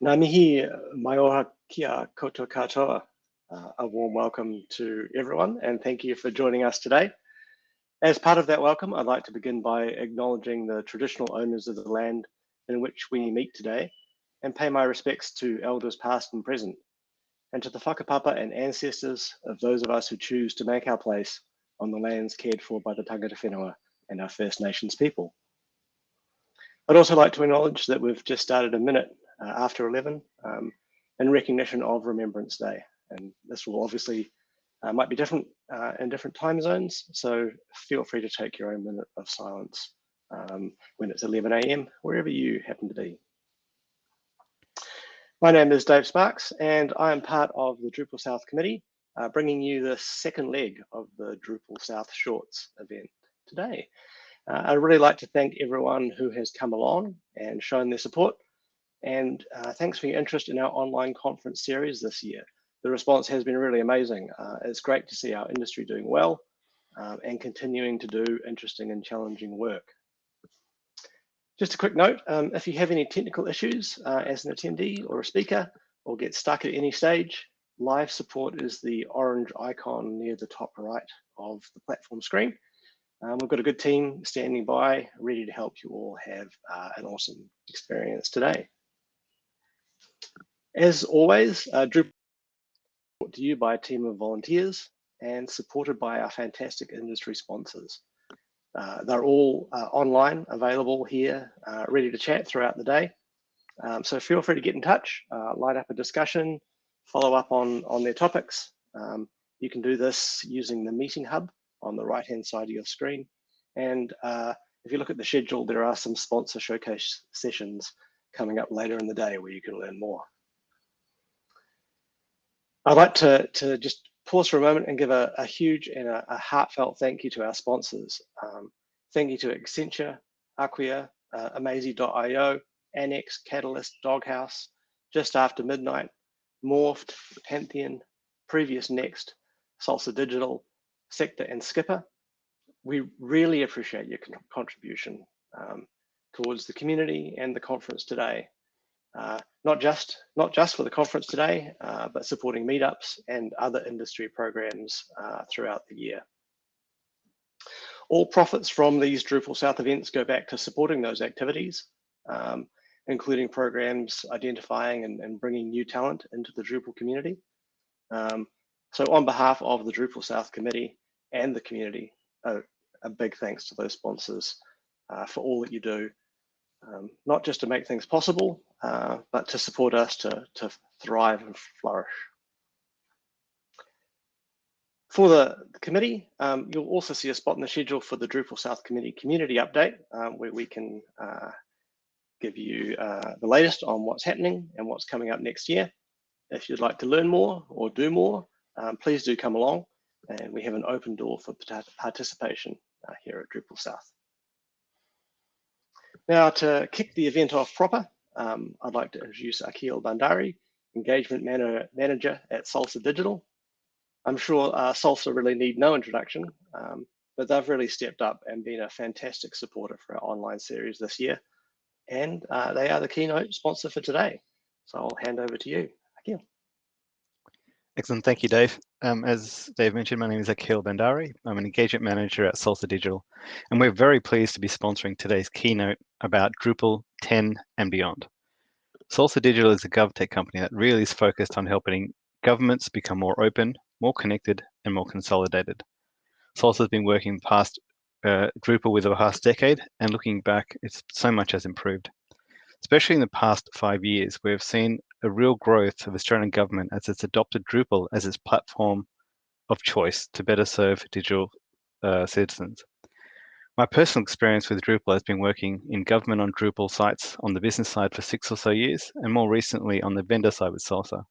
Ngā mihi mai kia koutou katoa. Uh, a warm welcome to everyone and thank you for joining us today. As part of that welcome, I'd like to begin by acknowledging the traditional owners of the land in which we meet today and pay my respects to elders past and present and to the whakapapa and ancestors of those of us who choose to make our place on the lands cared for by the tangata whenua and our First Nations people. I'd also like to acknowledge that we've just started a minute uh, after 11 um, in recognition of Remembrance Day. And this will obviously uh, might be different uh, in different time zones. So feel free to take your own minute of silence um, when it's 11 a.m. wherever you happen to be. My name is Dave Sparks and I am part of the Drupal South Committee, uh, bringing you the second leg of the Drupal South Shorts event today. Uh, I'd really like to thank everyone who has come along and shown their support and uh, thanks for your interest in our online conference series this year. The response has been really amazing. Uh, it's great to see our industry doing well um, and continuing to do interesting and challenging work. Just a quick note, um, if you have any technical issues uh, as an attendee or a speaker or get stuck at any stage, live support is the orange icon near the top right of the platform screen. Um, we've got a good team standing by, ready to help you all have uh, an awesome experience today. As always, uh, Drupal brought to you by a team of volunteers and supported by our fantastic industry sponsors. Uh, they're all uh, online, available here, uh, ready to chat throughout the day. Um, so feel free to get in touch, uh, light up a discussion, follow up on, on their topics. Um, you can do this using the meeting hub on the right-hand side of your screen. And uh, if you look at the schedule, there are some sponsor showcase sessions coming up later in the day where you can learn more. I'd like to, to just pause for a moment and give a, a huge and a, a, heartfelt thank you to our sponsors. Um, thank you to Accenture, Acquia, uh, Annex, Catalyst, Doghouse, Just After Midnight, Morpht, Pantheon, Previous Next, Salsa Digital, Sector and Skpr. We really appreciate your contribution um, towards the community and the conference today. Uh, not just not just for the conference today, uh, but supporting meetups and other industry programs uh, throughout the year. All profits from these Drupal South events go back to supporting those activities, um, including programs identifying and, and, bringing new talent into the Drupal community. Um, so on behalf of the Drupal South Committee and the community, a, big thanks to those sponsors uh, for all that you do um, not just to make things possible, uh, but to support us to, to thrive and flourish. For the, committee, um, you'll also see a spot in the schedule for the Drupal South Committee Community Update, um, where we can uh, give you uh, the latest on what's happening and what's coming up next year. If you'd like to learn more or do more, um, please do come along and we have an open door for participation uh, here at Drupal South. Now to kick the event off proper, um, I'd like to introduce Akhil Bandari, Engagement Manager at Salsa Digital. I'm sure uh, Salsa really need no introduction, um, but they've really stepped up and been a fantastic supporter for our online series this year. And uh, they are the keynote sponsor for today. So I'll hand over to you, Akhil. Excellent. Thank you, Dave. Um, as Dave mentioned, my name is Akhil Bandari. I'm an engagement manager at Salsa Digital, and we're very pleased to be sponsoring today's keynote about Drupal 10 and beyond. Salsa Digital is a GovTech company that really is focused on helping governments become more open, more connected, and more consolidated. Salsa has been working past uh, Drupal with the past decade, and looking back, it's so much has improved. Especially in the past five years, we've seen a real growth of Australian government as it's adopted Drupal as its platform of choice to better serve digital uh, citizens. My personal experience with Drupal has been working in government on Drupal sites on the business side for six or so years, and more recently on the vendor side with Salsa.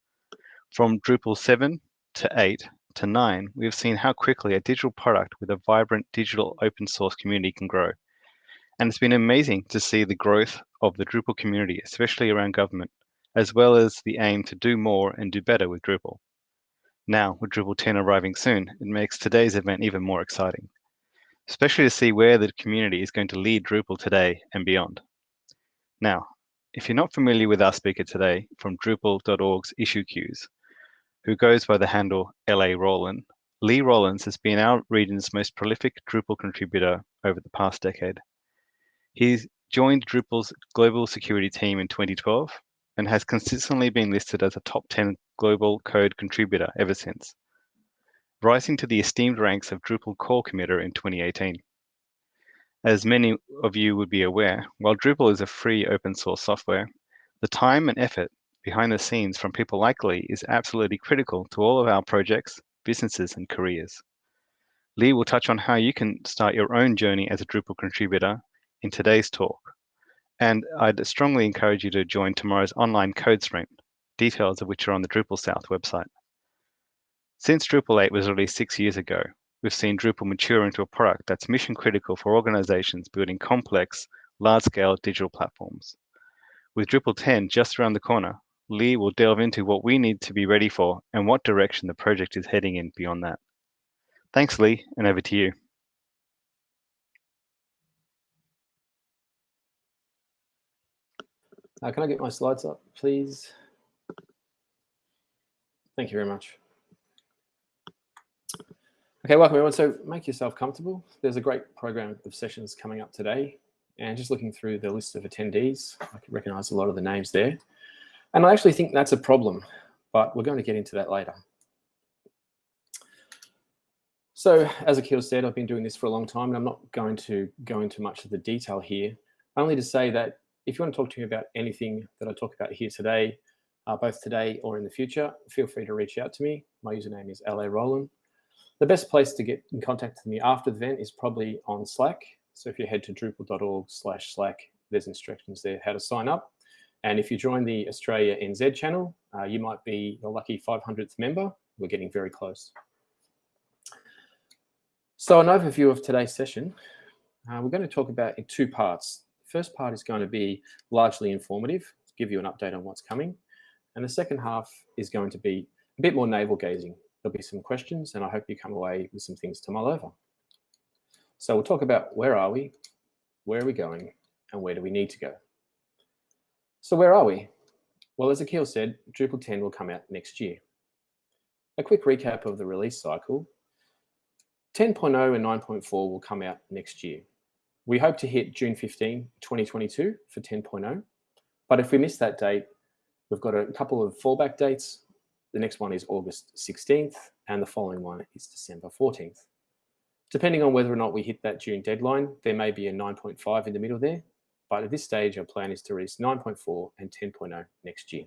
From Drupal 7 to 8 to 9, we've seen how quickly a digital product with a vibrant digital open source community can grow. And it's been amazing to see the growth of the Drupal community, especially around government, as well as the aim to do more and do better with Drupal. Now, with Drupal 10 arriving soon, it makes today's event even more exciting, especially to see where the community is going to lead Drupal today and beyond. Now, if you're not familiar with our speaker today from Drupal.org's issue queues, who goes by the handle larowlan, Lee Rowlands has been our region's most prolific Drupal contributor over the past decade. He's joined Drupal's global security team in 2012 and has consistently been listed as a top 10 global code contributor ever since, rising to the esteemed ranks of Drupal core committer in 2018. As many of you would be aware, while Drupal is a free open source software, the time and effort behind the scenes from people like Lee is absolutely critical to all of our projects, businesses, and careers. Lee will touch on how you can start your own journey as a Drupal contributor in today's talk. And I'd strongly encourage you to join tomorrow's online code sprint, details of which are on the Drupal South website. Since Drupal 8 was released six years ago, we've seen Drupal mature into a product that's mission critical for organizations building complex, large scale digital platforms. With Drupal 10 just around the corner, Lee will delve into what we need to be ready for and what direction the project is heading in beyond that. Thanks, Lee, and over to you. Uh, can I get my slides up, please? Thank you very much. Okay, welcome everyone. So make yourself comfortable. There's a great program of sessions coming up today. And just looking through the list of attendees, I can recognize a lot of the names there. And I actually think that's a problem, but we're going to get into that later. So as Akhil said, I've been doing this for a long time and I'm not going to go into much of the detail here, only to say that if you want to talk to me about anything that I talk about here today, uh, both today or in the future, feel free to reach out to me. My username is larowlan. The best place to get in contact with me after the event is probably on Slack. So if you head to drupal.org slash Slack, there's instructions there how to sign up. And if you join the Australia NZ channel, uh, you might be the lucky 500th member. We're getting very close. So an overview of today's session. Uh, we're going to talk about in two parts. First part is going to be largely informative, give you an update on what's coming. And the second half is going to be a bit more navel gazing. There'll be some questions and I hope you come away with some things to mull over. So we'll talk about where are we, where are we going, and where do we need to go. So where are we? Well, as Akhil said, Drupal 10 will come out next year. A quick recap of the release cycle. 10.0 and 9.4 will come out next year. We hope to hit June 15, 2022 for 10.0. But if we miss that date, we've got a couple of fallback dates. The next one is August 16th, and the following one is December 14th. Depending on whether or not we hit that June deadline, there may be a 9.5 in the middle there. But at this stage, our plan is to release 9.4 and 10.0 next year.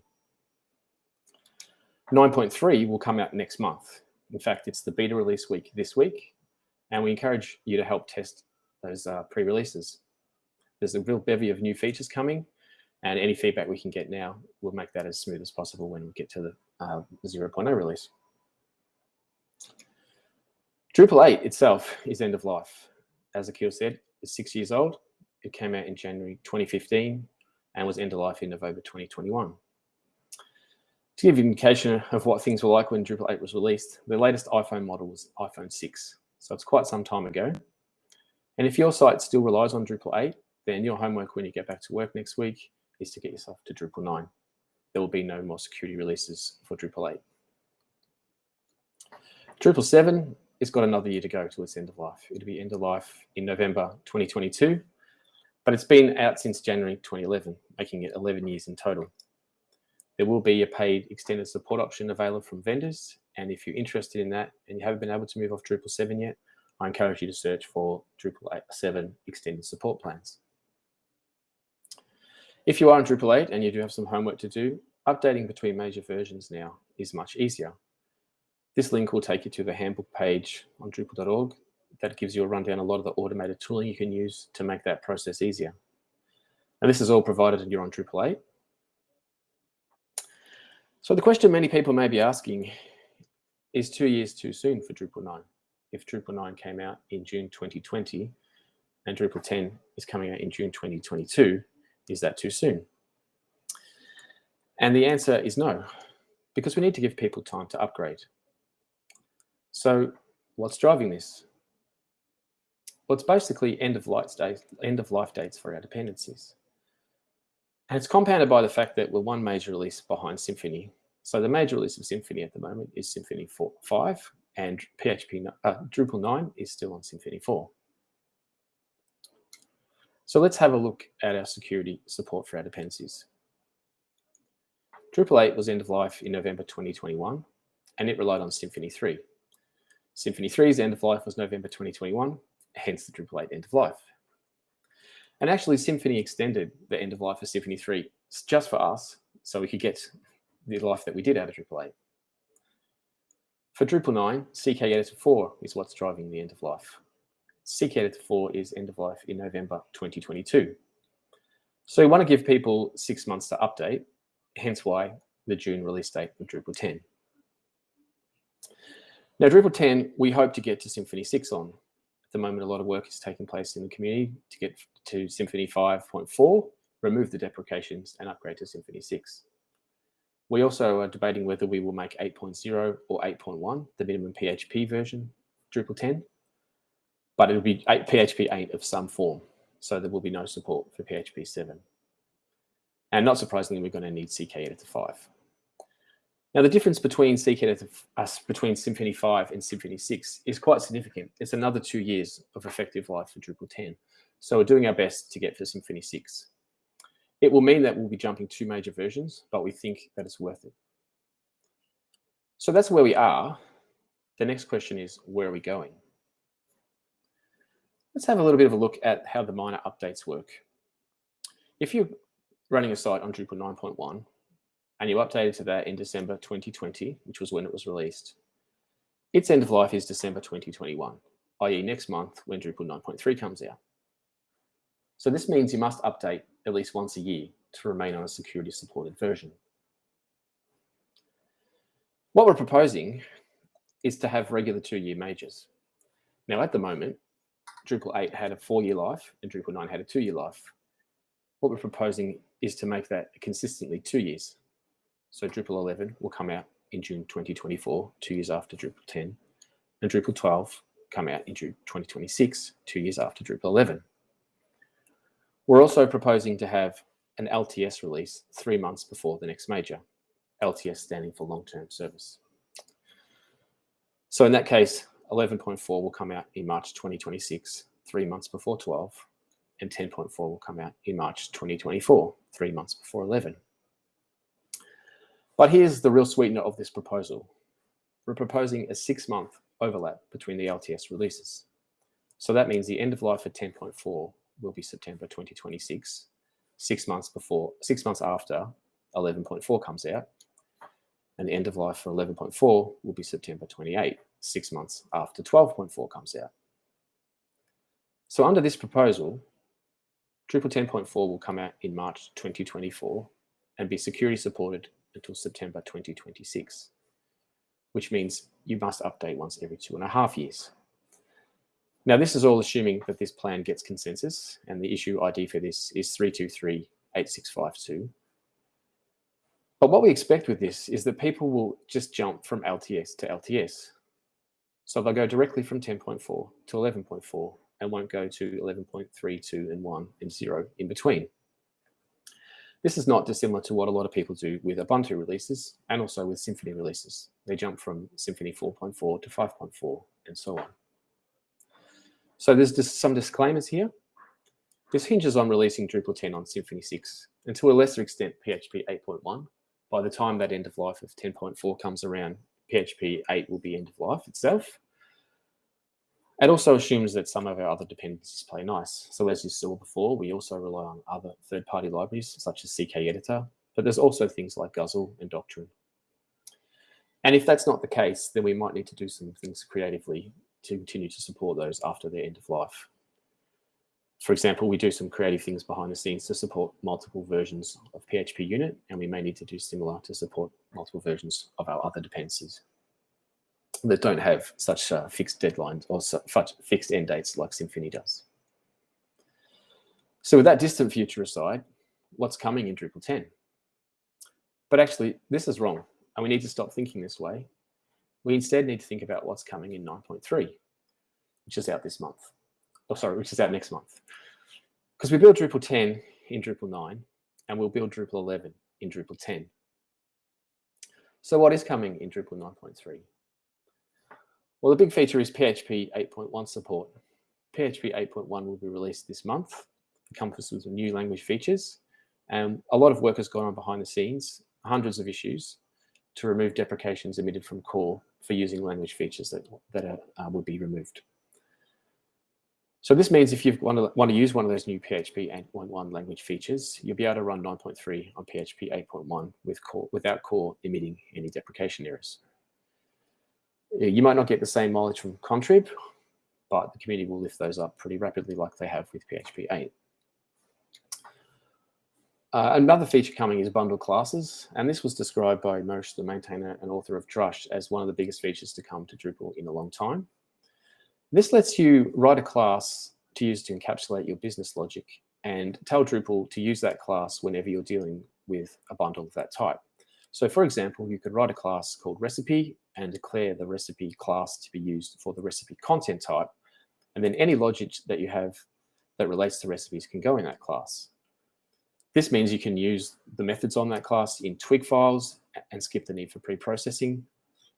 9.3 will come out next month. In fact, it's the beta release week this week, and we encourage you to help test those uh, pre-releases. There's a real bevy of new features coming, and any feedback we can get now will make that as smooth as possible when we get to the uh, 0.0 release. Drupal 8 itself is end of life. As Akhil said, it's six years old. It came out in January 2015 and was end of life in November 2021. To give you an indication of what things were like when Drupal 8 was released, the latest iPhone model was iPhone 6. So it's quite some time ago. And if your site still relies on Drupal 8, then your homework when you get back to work next week is to get yourself to Drupal 9. There will be no more security releases for Drupal 8. Drupal 7 has got another year to go to its end of life. It'll be end of life in November 2022, but it's been out since January 2011, making it 11 years in total. There will be a paid extended support option available from vendors, and if you're interested in that and you haven't been able to move off Drupal 7 yet, I encourage you to search for Drupal 7 extended support plans. If you are in Drupal 8 and you do have some homework to do, updating between major versions now is much easier. This link will take you to the handbook page on Drupal.org that gives you a rundown a lot of the automated tooling you can use to make that process easier. And this is all provided when you're on Drupal 8. So the question many people may be asking is two years too soon for Drupal 9? If Drupal 9 came out in June 2020 and Drupal 10 is coming out in June 2022, is that too soon? And the answer is no, because we need to give people time to upgrade. So what's driving this? Well, it's basically end of life dates, end of life dates for our dependencies. And it's compounded by the fact that we're one major release behind Symfony. So the major release of Symfony at the moment is Symfony 4, 5, and PHP uh, Drupal 9 is still on Symfony 4. So let's have a look at our security support for our dependencies. Drupal 8 was end of life in November 2021, and it relied on Symfony 3. Symfony 3's end of life was November 2021, hence the Drupal 8 end of life. And actually, Symfony extended the end of life of Symfony 3 just for us, so we could get the life that we did out of Drupal 8. For Drupal 9, CK Editor 4 is what's driving the end of life. CK Editor 4 is end of life in November 2022. So we want to give people six months to update, hence why the June release date of Drupal 10. Now, Drupal 10, we hope to get to Symfony 6 on. At the moment, a lot of work is taking place in the community to get to Symfony 5.4, remove the deprecations, and upgrade to Symfony 6. We also are debating whether we will make 8.0 or 8.1, the minimum PHP version, Drupal 10, but it'll be 8, PHP 8 of some form. So there will be no support for PHP 7. And not surprisingly, we're going to need CK Editor 5. Now, the difference between CK us between Symfony 5 and Symfony 6 is quite significant. It's another two years of effective life for Drupal 10. So we're doing our best to get for Symfony 6. It will mean that we'll be jumping two major versions, but we think that it's worth it. So that's where we are. The next question is, where are we going? Let's have a little bit of a look at how the minor updates work. If you're running a site on Drupal 9.1, and you updated to that in December 2020, which was when it was released, its end of life is December 2021, i.e. next month when Drupal 9.3 comes out. So this means you must update at least once a year to remain on a security supported version. What we're proposing is to have regular two-year majors. Now, at the moment, Drupal 8 had a four-year life and Drupal 9 had a two-year life. What we're proposing is to make that consistently two years. So Drupal 11 will come out in June 2024, two years after Drupal 10, and Drupal 12 come out in June 2026, two years after Drupal 11. We're also proposing to have an LTS release three months before the next major, LTS standing for long-term service. So in that case, 11.4 will come out in March 2026, three months before 12, and 10.4 will come out in March 2024, three months before 11. But here's the real sweetener of this proposal. We're proposing a six month overlap between the LTS releases. So that means the end of life for 10.4 will be September 2026, six months before, six months after 11.4 comes out. And the end of life for 11.4 will be September 28, six months after 12.4 comes out. So under this proposal, Drupal 10.4 will come out in March 2024 and be security supported until September 2026, which means you must update once every two and a half years. Now, this is all assuming that this plan gets consensus, and the issue ID for this is 3238652. But what we expect with this is that people will just jump from LTS to LTS. So they'll go directly from 10.4 to 11.4 and won't go to 11.3, 2, and 1 and 0 in between. This is not dissimilar to what a lot of people do with Ubuntu releases and also with Symfony releases. They jump from Symfony 4.4 to 5.4 and so on. So there's just some disclaimers here. This hinges on releasing Drupal 10 on Symfony 6 and to a lesser extent PHP 8.1. By the time that end of life of 10.4 comes around, PHP 8 will be end of life itself. It also assumes that some of our other dependencies play nice. So as you saw before, we also rely on other third-party libraries such as CK Editor, but there's also things like Guzzle and Doctrine. And if that's not the case, then we might need to do some things creatively to continue to support those after their end of life. For example, we do some creative things behind the scenes to support multiple versions of PHP unit, and we may need to do similar to support multiple versions of our other dependencies that don't have such uh, fixed deadlines or such fixed end dates like Symfony does. So with that distant future aside, what's coming in Drupal 10? But actually, this is wrong, and we need to stop thinking this way. We instead need to think about what's coming in 9.3, which is out this month. Oh, sorry, which is out next month. Because we built Drupal 10 in Drupal 9, and we'll build Drupal 11 in Drupal 10. So what is coming in Drupal 9.3? Well, the big feature is PHP 8.1 support. PHP 8.1 will be released this month. It comes with new language features. And a lot of work has gone on behind the scenes, hundreds of issues, to remove deprecations emitted from core for using language features that, that are, uh, would be removed. So this means if you want to, want to use one of those new PHP 8.1 language features, you'll be able to run 9.3 on PHP 8.1 with core, without core emitting any deprecation errors. You might not get the same mileage from Contrib, but the community will lift those up pretty rapidly like they have with PHP 8. Uh, another feature coming is bundle classes, and this was described by Moshe, the maintainer and author of Drush, as one of the biggest features to come to Drupal in a long time. This lets you write a class to use to encapsulate your business logic and tell Drupal to use that class whenever you're dealing with a bundle of that type. So for example, you could write a class called recipe and declare the recipe class to be used for the recipe content type. And then any logic that you have that relates to recipes can go in that class. This means you can use the methods on that class in twig files and skip the need for pre-processing,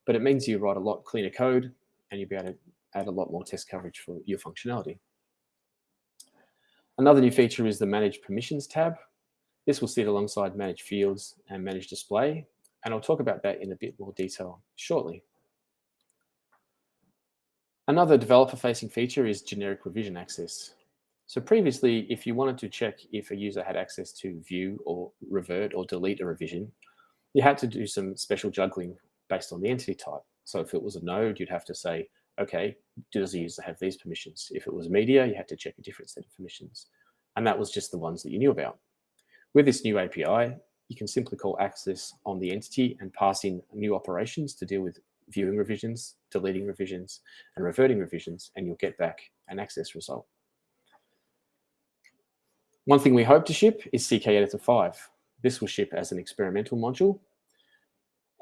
but it means you write a lot cleaner code and you'll be able to add a lot more test coverage for your functionality. Another new feature is the Manage Permissions tab. This will sit alongside Manage Fields and Manage Display, and I'll talk about that in a bit more detail shortly. Another developer-facing feature is generic revision access. So previously, if you wanted to check if a user had access to view or revert or delete a revision, you had to do some special juggling based on the entity type. So if it was a node, you'd have to say, okay, does the user have these permissions? If it was media, you had to check a different set of permissions. And that was just the ones that you knew about. With this new API, you can simply call access on the entity and pass in new operations to deal with viewing revisions, deleting revisions, and reverting revisions, and you'll get back an access result. One thing we hope to ship is CK Editor 5. This will ship as an experimental module.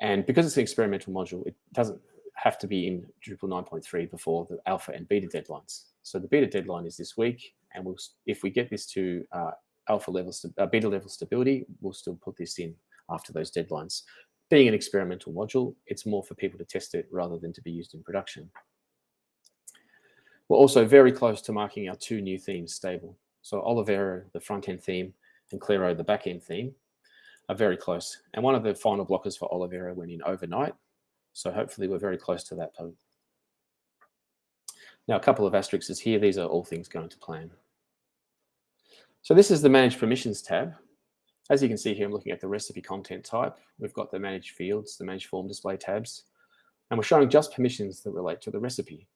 And because it's an experimental module, it doesn't have to be in Drupal 9.3 before the alpha and beta deadlines. So the beta deadline is this week, and we'll, if we get this to uh, alpha level, uh, beta level stability, we'll still put this in after those deadlines. Being an experimental module, it's more for people to test it rather than to be used in production. We're also very close to marking our two new themes stable. So Olivero, the front-end theme, and Claro, the back-end theme, are very close. And one of the final blockers for Olivero went in overnight, so hopefully we're very close to that point. Now, a couple of asterisks here. These are all things going to plan. So this is the Manage Permissions tab. As you can see here, I'm looking at the recipe content type. We've got the Manage Fields, the Manage Form Display tabs, and we're showing just permissions that relate to the recipe.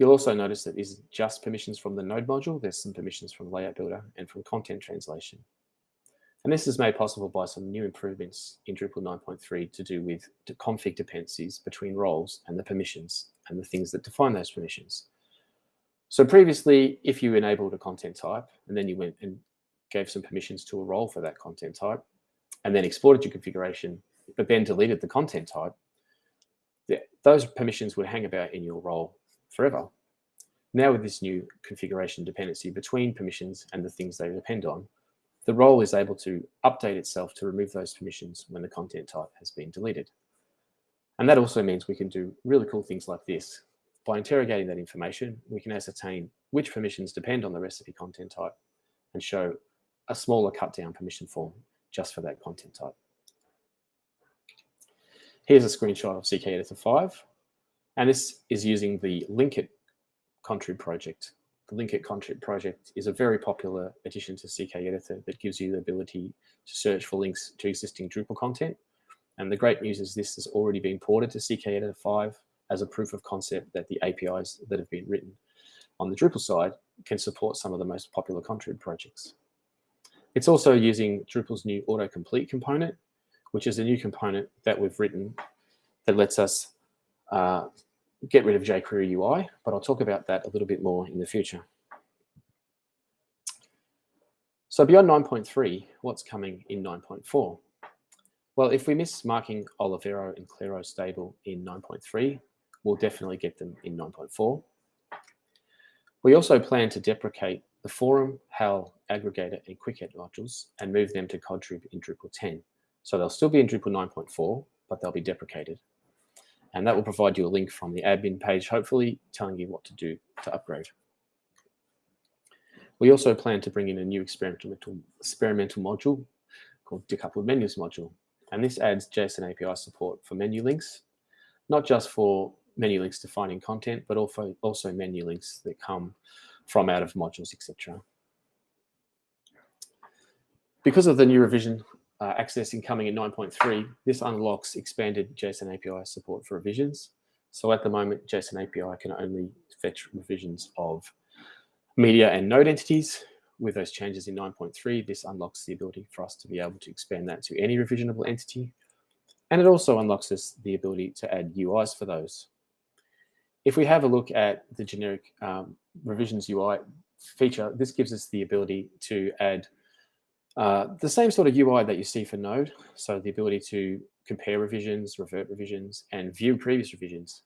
You'll also notice that that is just permissions from the node module. There's some permissions from Layout Builder and from content translation. And this is made possible by some new improvements in Drupal 9.3 to do with config dependencies between roles and the permissions and the things that define those permissions. So previously, if you enabled a content type and then you went and gave some permissions to a role for that content type and then exported your configuration, but then deleted the content type, those permissions would hang about in your role forever. Now with this new configuration dependency between permissions and the things they depend on, the role is able to update itself to remove those permissions when the content type has been deleted. And that also means we can do really cool things like this. By interrogating that information, we can ascertain which permissions depend on the recipe content type and show a smaller cut down permission form just for that content type. Here's a screenshot of CK Editor 5, and this is using the Linkit Contrib project the Linkit Contrib project is a very popular addition to CK Editor that gives you the ability to search for links to existing Drupal content. And the great news is this has already been ported to CK Editor 5 as a proof of concept that the APIs that have been written on the Drupal side can support some of the most popular Contrib projects. It's also using Drupal's new autocomplete component, which is a new component that we've written that lets us uh, get rid of jQuery UI, but I'll talk about that a little bit more in the future. So beyond 9.3, what's coming in 9.4? Well, if we miss marking Olivero and Claro stable in 9.3, we'll definitely get them in 9.4. We also plan to deprecate the Forum, HAL, Aggregator, and Quick Edit modules and move them to Contrib in Drupal 10. So they'll still be in Drupal 9.4, but they'll be deprecated. And that will provide you a link from the admin page, hopefully telling you what to do to upgrade. We also plan to bring in a new experimental, experimental module called decoupled menus module. And this adds JSON API support for menu links, not just for menu links defining content, but also, also menu links that come from out of modules, etc. Because of the new revision uh, accessing coming in 9.3, this unlocks expanded JSON API support for revisions. So at the moment, JSON API can only fetch revisions of media and node entities. With those changes in 9.3, this unlocks the ability for us to be able to expand that to any revisionable entity. And it also unlocks us the ability to add UIs for those. If we have a look at the generic um, revisions UI feature, this gives us the ability to add uh, the same sort of UI that you see for Node. So the ability to compare revisions, revert revisions, and view previous revisions.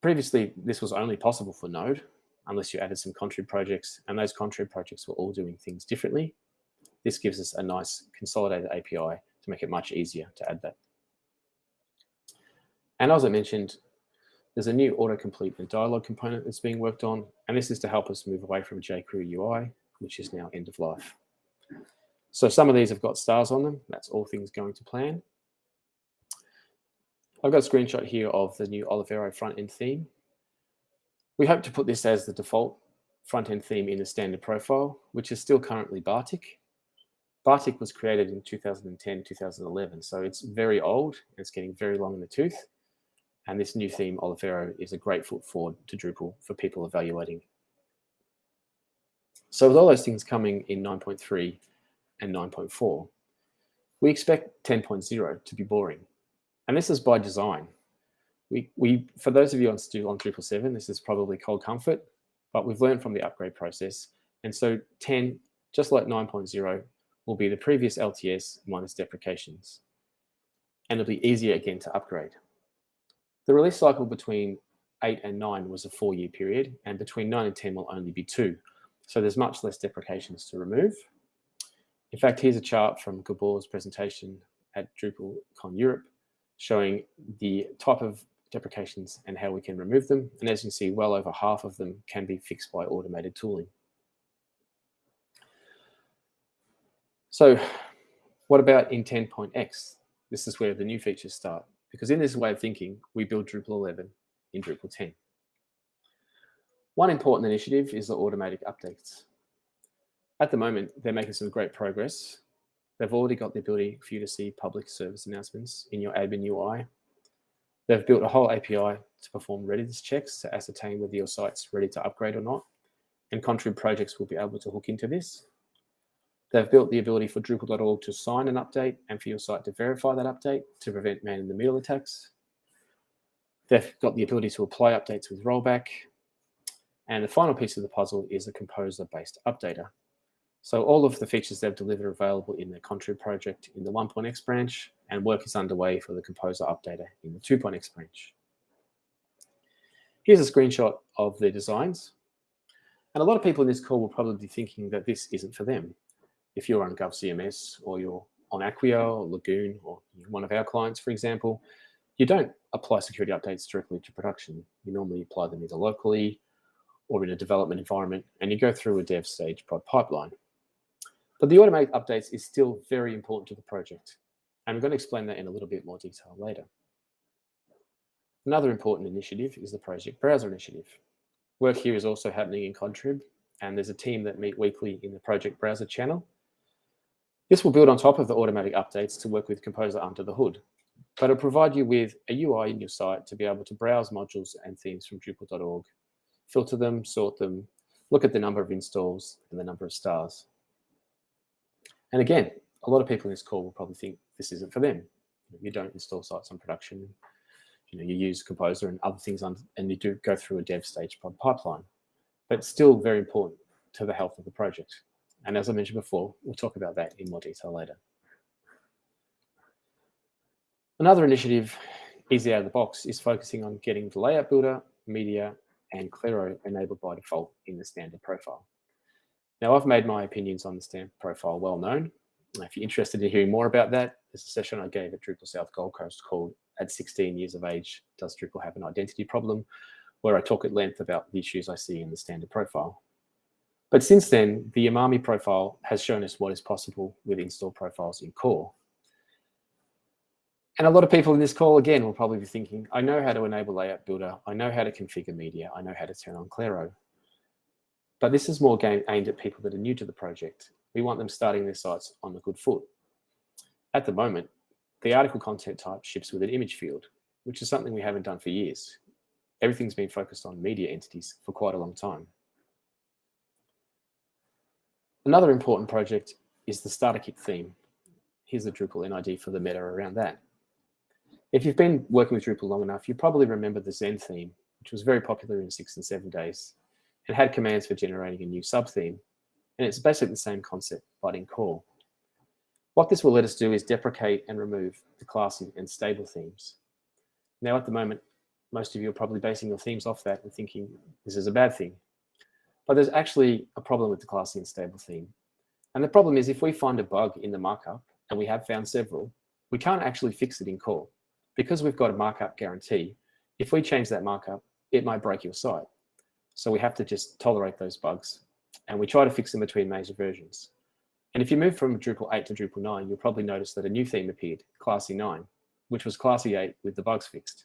Previously, this was only possible for Node, unless you added some contrib projects, and those contrib projects were all doing things differently. This gives us a nice consolidated API to make it much easier to add that. And as I mentioned, there's a new autocomplete and dialog component that's being worked on, and this is to help us move away from jQuery UI, which is now end of life. So some of these have got stars on them. That's all things going to plan. I've got a screenshot here of the new Olivero front-end theme. We hope to put this as the default front-end theme in the standard profile, which is still currently Bartik. Bartik was created in 2010, 2011, so it's very old. It's getting very long in the tooth. And this new theme, Olivero, is a great foot forward to Drupal for people evaluating. So with all those things coming in 9.3 and 9.4, we expect 10.0 to be boring. And this is by design. We, we, for those of you on, still on Drupal 7, this is probably cold comfort, but we've learned from the upgrade process. And so 10, just like 9.0, will be the previous LTS minus deprecations. And it'll be easier again to upgrade. The release cycle between 8 and 9 was a four-year period, and between 9 and 10 will only be two. So there's much less deprecations to remove. In fact, here's a chart from Gabor's presentation at DrupalCon Europe showing the type of deprecations and how we can remove them. And as you can see, well over half of them can be fixed by automated tooling. So what about in 10.x? This is where the new features start. Because in this way of thinking, we build Drupal 11 in Drupal 10. One important initiative is the automatic updates. At the moment, they're making some great progress. They've already got the ability for you to see public service announcements in your admin UI. They've built a whole API to perform readiness checks to ascertain whether your site's ready to upgrade or not. And Contrib projects will be able to hook into this. They've built the ability for Drupal.org to sign an update and for your site to verify that update to prevent man-in-the-middle attacks. They've got the ability to apply updates with rollback. And the final piece of the puzzle is a composer-based updater. So all of the features they've delivered are available in their Contrib project in the 1.x branch, and work is underway for the composer updater in the 2.x branch. Here's a screenshot of their designs. And a lot of people in this call will probably be thinking that this isn't for them if you're on GovCMS or you're on Acquia or Lagoon or one of our clients, for example, you don't apply security updates directly to production. You normally apply them either locally or in a development environment, and you go through a dev stage prod pipeline. But the automated updates is still very important to the project. And I'm going to explain that in a little bit more detail later. Another important initiative is the Project Browser Initiative. Work here is also happening in Contrib, and there's a team that meet weekly in the Project Browser channel this will build on top of the automatic updates to work with Composer under the hood, but it'll provide you with a UI in your site to be able to browse modules and themes from Drupal.org, filter them, sort them, look at the number of installs and the number of stars. And again, a lot of people in this call will probably think this isn't for them. You don't install sites on production. You know, you use Composer and other things on, and you do go through a dev stage pipeline, but still very important to the health of the project. And as I mentioned before, we'll talk about that in more detail later. Another initiative, easy out of the box, is focusing on getting the layout builder, media, and Claro enabled by default in the standard profile. Now, I've made my opinions on the standard profile well known. If you're interested in hearing more about that, there's a session I gave at Drupal South Gold Coast called At 16 Years of Age, Does Drupal Have an Identity Problem? where I talk at length about the issues I see in the standard profile. But since then, the Umami profile has shown us what is possible with install profiles in core. And a lot of people in this call, again, will probably be thinking, I know how to enable Layout Builder. I know how to configure media. I know how to turn on Claro. But this is more game aimed at people that are new to the project. We want them starting their sites on the good foot. At the moment, the article content type ships with an image field, which is something we haven't done for years. Everything's been focused on media entities for quite a long time. Another important project is the starter kit theme. Here's the Drupal NID for the meta around that. If you've been working with Drupal long enough, you probably remember the Zen theme, which was very popular in six and seven days and had commands for generating a new sub-theme. And it's basically the same concept, but in core. What this will let us do is deprecate and remove the classy and stable themes. Now, at the moment, most of you are probably basing your themes off that and thinking this is a bad thing. But there's actually a problem with the classy and stable theme. And the problem is if we find a bug in the markup, and we have found several, we can't actually fix it in core because we've got a markup guarantee, if we change that markup, it might break your site. So we have to just tolerate those bugs. And we try to fix them between major versions. And if you move from Drupal 8 to Drupal 9, you'll probably notice that a new theme appeared, Classy 9, which was Classy 8 with the bugs fixed.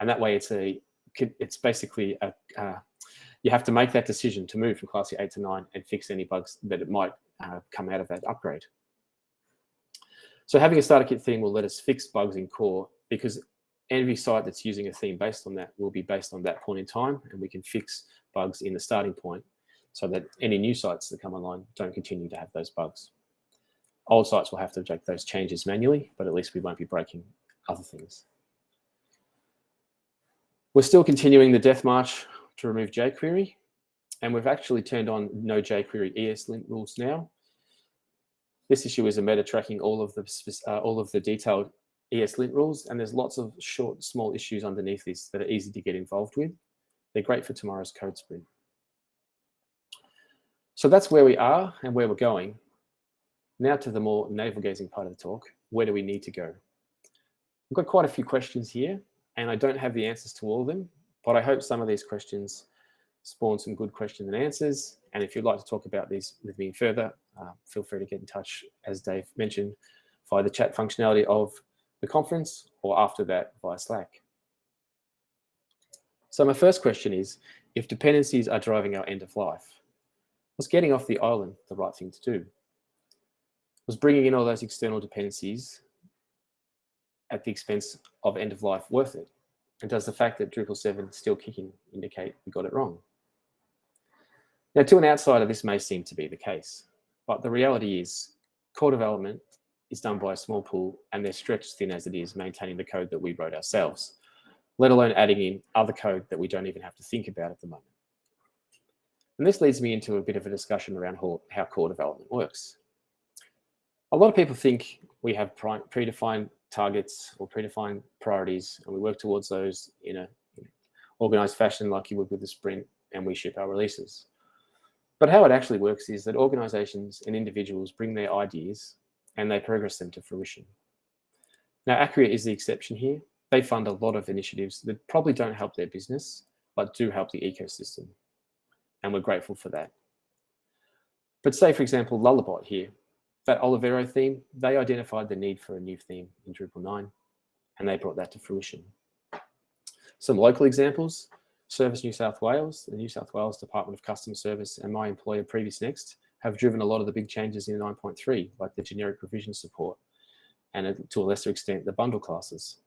And that way it's a it's basically a, uh, you have to make that decision to move from Classy 8 to 9 and fix any bugs that it might uh, come out of that upgrade. So having a starter kit theme will let us fix bugs in core because every site that's using a theme based on that will be based on that point in time and we can fix bugs in the starting point so that any new sites that come online don't continue to have those bugs. Old sites will have to make those changes manually, but at least we won't be breaking other things. We're still continuing the death march to remove jQuery, and we've actually turned on no jQuery ESLint rules now. This issue is a meta tracking all of the uh, all of the detailed ESLint rules, and there's lots of short, small issues underneath this that are easy to get involved with. They're great for tomorrow's code sprint. So that's where we are and where we're going. Now to the more navel-gazing part of the talk. Where do we need to go? I've got quite a few questions here, and I don't have the answers to all of them, but I hope some of these questions spawn some good questions and answers. And if you'd like to talk about these with me further, uh, feel free to get in touch, as Dave mentioned, via the chat functionality of the conference or after that via Slack. So my first question is, if dependencies are driving our end of life, was getting off the island the right thing to do? Was bringing in all those external dependencies at the expense of end of life worth it? And does the fact that Drupal 7 is still kicking indicate we got it wrong? Now, to an outsider, this may seem to be the case, but the reality is core development is done by a small pool and they're stretched thin as it is maintaining the code that we wrote ourselves, let alone adding in other code that we don't even have to think about at the moment. And this leads me into a bit of a discussion around how core development works. A lot of people think we have predefined targets or predefined priorities and we work towards those in a organized fashion like you would with the sprint and we ship our releases. But how it actually works is that organizations and individuals bring their ideas and they progress them to fruition. Now, Acquia is the exception here. They fund a lot of initiatives that probably don't help their business, but do help the ecosystem. And we're grateful for that. But say, for example, Lullabot here, that Olivero theme, they identified the need for a new theme in Drupal 9, and they brought that to fruition. Some local examples, Service New South Wales, the New South Wales Department of Customer Service, and my employer Previous Next have driven a lot of the big changes in 9.3, like the generic revision support, and uh, to a lesser extent, the bundle classes.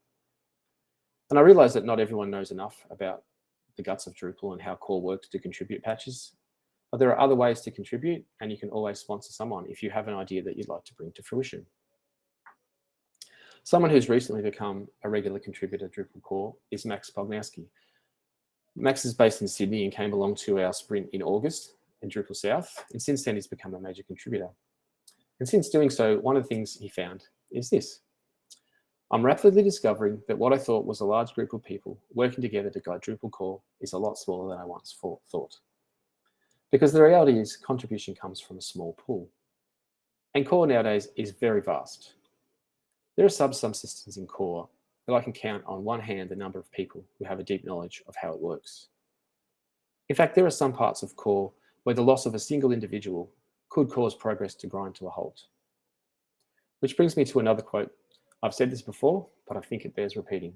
And I realize that not everyone knows enough about the guts of Drupal and how core works to contribute patches, but there are other ways to contribute, and you can always sponsor someone if you have an idea that you'd like to bring to fruition. Someone who's recently become a regular contributor to Drupal core is Max Pognowski. Max is based in Sydney and came along to our sprint in August in Drupal South, and since then he's become a major contributor. And since doing so, one of the things he found is this. I'm rapidly discovering that what I thought was a large group of people working together to guide Drupal core is a lot smaller than I once thought. Because the reality is contribution comes from a small pool. And core nowadays is very vast. There are sub-subsystems in core that I can count on one hand the number of people who have a deep knowledge of how it works. In fact, there are some parts of core where the loss of a single individual could cause progress to grind to a halt. Which brings me to another quote. I've said this before, but I think it bears repeating.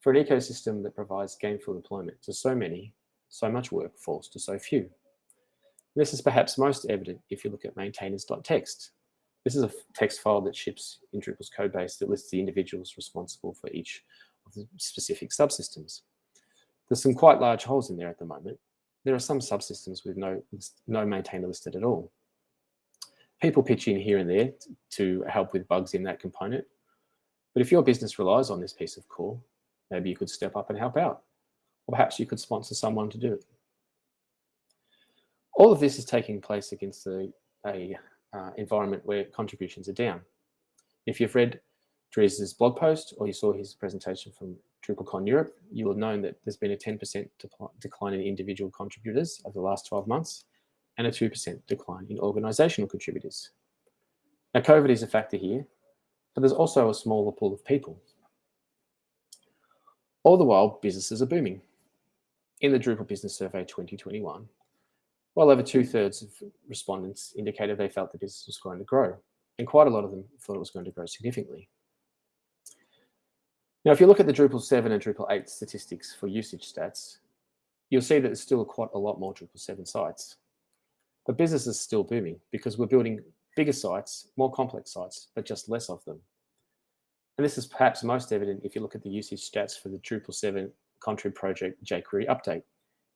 For an ecosystem that provides gainful employment to so many, so much work falls to so few. This is perhaps most evident if you look at maintainers.txt. This is a text file that ships in Drupal's codebase that lists the individuals responsible for each of the specific subsystems. There's some quite large holes in there at the moment. There are some subsystems with no, no maintainer listed at all. People pitch in here and there to help with bugs in that component. But if your business relies on this piece of core, maybe you could step up and help out. Or perhaps you could sponsor someone to do it. All of this is taking place against a, a uh, environment where contributions are down. If you've read Dries' blog post or you saw his presentation from DrupalCon Europe, you will have known that there's been a 10% decline in individual contributors over the last 12 months and a 2% decline in organizational contributors. Now, COVID is a factor here, but there's also a smaller pool of people. All the while, businesses are booming. In the Drupal Business Survey 2021, well over two thirds of respondents indicated they felt the business was going to grow, and quite a lot of them thought it was going to grow significantly. Now, if you look at the Drupal 7 and Drupal 8 statistics for usage stats, you'll see that there's still quite a lot more Drupal 7 sites. But business is still booming because we're building bigger sites, more complex sites, but just less of them. And this is perhaps most evident if you look at the usage stats for the Drupal 7 Contrib project jQuery update.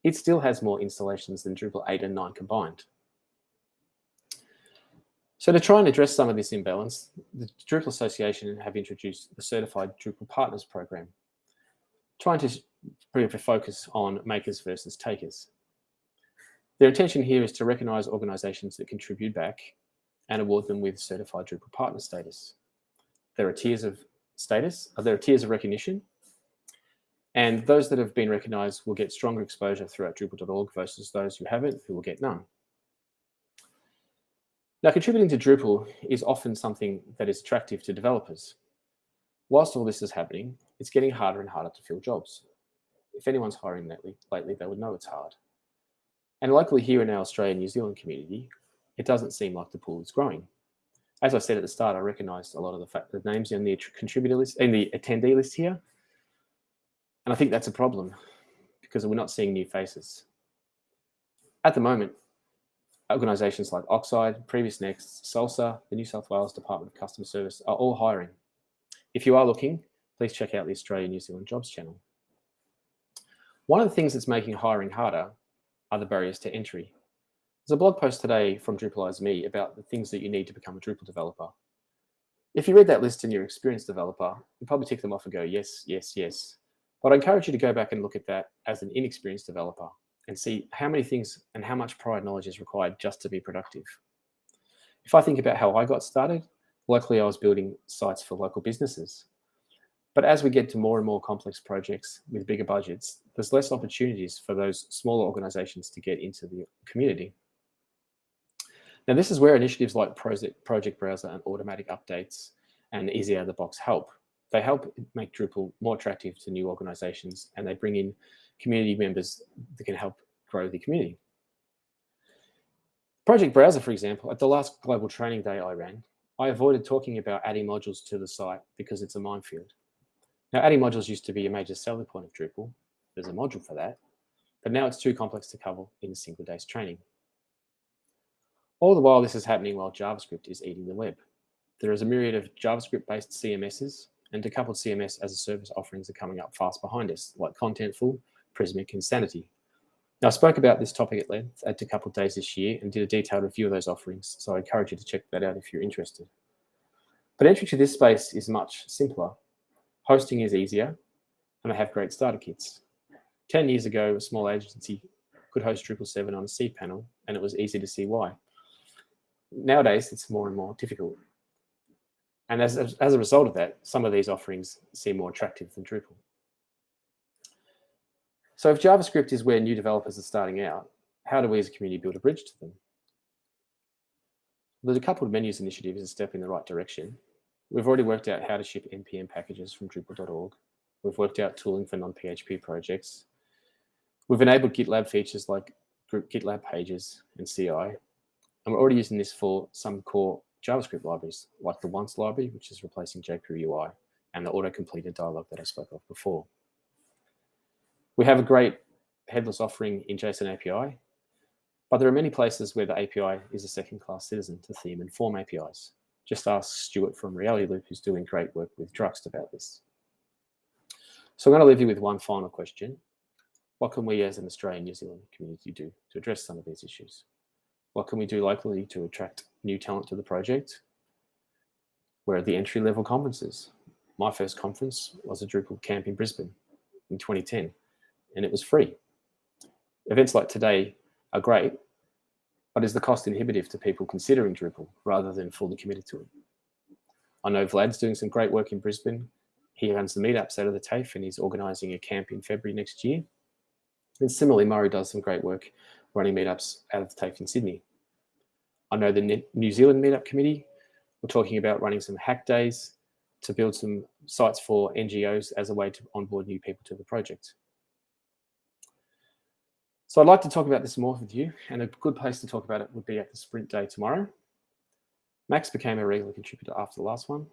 It still has more installations than Drupal 8 and 9 combined. So to try and address some of this imbalance, the Drupal Association have introduced the Certified Drupal Partners Program, trying to bring a focus on makers versus takers. Their intention here is to recognize organizations that contribute back and award them with certified Drupal partner status. There are tiers of status, uh, there are tiers of recognition, and those that have been recognized will get stronger exposure throughout Drupal.org versus those who haven't, who will get none. Now, contributing to Drupal is often something that is attractive to developers. Whilst all this is happening, it's getting harder and harder to fill jobs. If anyone's hiring lately, lately they would know it's hard. And locally here in our Australian New Zealand community, it doesn't seem like the pool is growing. As I said at the start, I recognised a lot of the, fact, the names in the contributor list, in the attendee list here. And I think that's a problem because we're not seeing new faces. At the moment, organisations like Oxide, Previous Next, SALSA, the New South Wales Department of Customer Service are all hiring. If you are looking, please check out the Australia New Zealand Jobs channel. One of the things that's making hiring harder are the barriers to entry. There's a blog post today from Drupalize Me about the things that you need to become a Drupal developer. If you read that list and you're an experienced developer, you probably tick them off and go, yes, yes, yes. But I encourage you to go back and look at that as an inexperienced developer and see how many things and how much prior knowledge is required just to be productive. If I think about how I got started, luckily I was building sites for local businesses. But as we get to more and more complex projects with bigger budgets, there's less opportunities for those smaller organizations to get into the community. Now, this is where initiatives like Project, Project Browser and automatic updates and easy out of the box help. They help make Drupal more attractive to new organizations and they bring in community members that can help grow the community. Project Browser, for example, at the last global training day I ran, I avoided talking about adding modules to the site because it's a minefield. Now, adding modules used to be a major selling point of Drupal. There's a module for that, but now it's too complex to cover in a single day's training. All the while this is happening while JavaScript is eating the web. There is a myriad of JavaScript-based CMSs and decoupled CMS as a service offerings are coming up fast behind us, like Contentful, Prismic, Insanity. Now, I spoke about this topic at length at Decoupled Days this year and did a detailed review of those offerings, so I encourage you to check that out if you're interested. But entry to this space is much simpler Hosting is easier, and they have great starter kits. 10 years ago, a small agency could host Drupal 7 on a cPanel, and it was easy to see why. Nowadays, it's more and more difficult. And as, as a result of that, some of these offerings seem more attractive than Drupal. So if JavaScript is where new developers are starting out, how do we as a community build a bridge to them? The decoupled menus initiative is a step in the right direction. We've already worked out how to ship NPM packages from Drupal.org. We've worked out tooling for non-PHP projects. We've enabled GitLab features like group GitLab pages and CI. And we're already using this for some core JavaScript libraries, like the once library, which is replacing jQuery UI, and the auto-completed dialog that I spoke of before. We have a great headless offering in JSON API, but there are many places where the API is a second-class citizen to theme and form APIs. Just ask Stuart from Realityloop, who's doing great work with Druxt about this. So I'm going to leave you with one final question. What can we as an Australian New Zealand community do to address some of these issues? What can we do locally to attract new talent to the project? Where are the entry level conferences? My first conference was a Drupal camp in Brisbane in 2010, and it was free. Events like today are great, but is the cost inhibitive to people considering Drupal rather than fully committed to it? I know Vlad's doing some great work in Brisbane. He runs the meetups out of the TAFE and he's organising a camp in February next year. And similarly, Murray does some great work running meetups out of the TAFE in Sydney. I know the New Zealand Meetup Committee, we're talking about running some hack days to build some sites for NGOs as a way to onboard new people to the project. So I'd like to talk about this more with you, and a good place to talk about it would be at the sprint day tomorrow. Max became a regular contributor after the last one,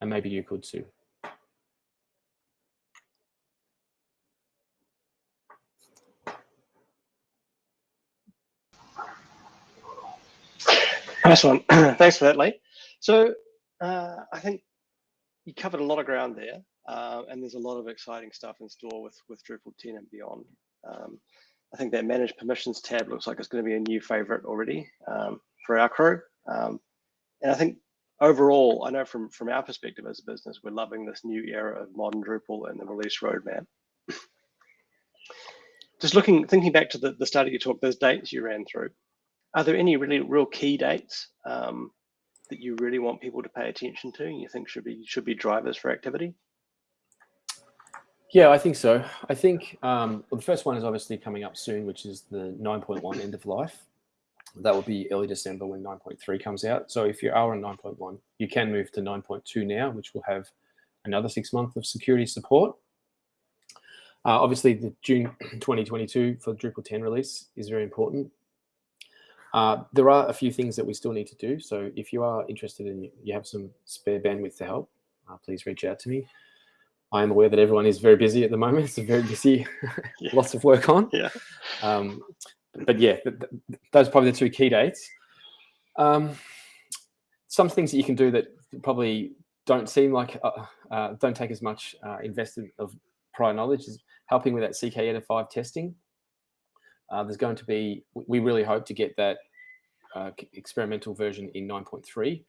and maybe you could too. Nice one. Thanks for that, Lee. So uh, I think you covered a lot of ground there, uh, and there's a lot of exciting stuff in store with with Drupal 10 and beyond. Um, I think that manage permissions tab looks like it's going to be a new favorite already um, for our crew. Um, and I think overall, I know from, from our perspective as a business, we're loving this new era of modern Drupal and the release roadmap. Just looking, thinking back to the, the start of your talk, those dates you ran through, are there any really real key dates um, that you really want people to pay attention to and you think should be should be drivers for activity? Yeah, I think so. I think um, well, the first one is obviously coming up soon, which is the 9.1 end of life. That will be early December when 9.3 comes out. So if you are on 9.1, you can move to 9.2 now, which will have another six months of security support. Uh, obviously, the June 2022 for Drupal 10 release is very important. Uh, there are a few things that we still need to do. So if you are interested in, you have some spare bandwidth to help, uh, please reach out to me. I am aware that everyone is very busy at the moment. It's a very busy, yeah. lots of work on. Yeah. Um, but yeah, th th those are probably the two key dates. Um, some things that you can do that probably don't seem like, uh, uh, don't take as much uh, invested of prior knowledge is helping with that CK5 testing. Uh, there's going to be, we really hope to get that uh, experimental version in 9.3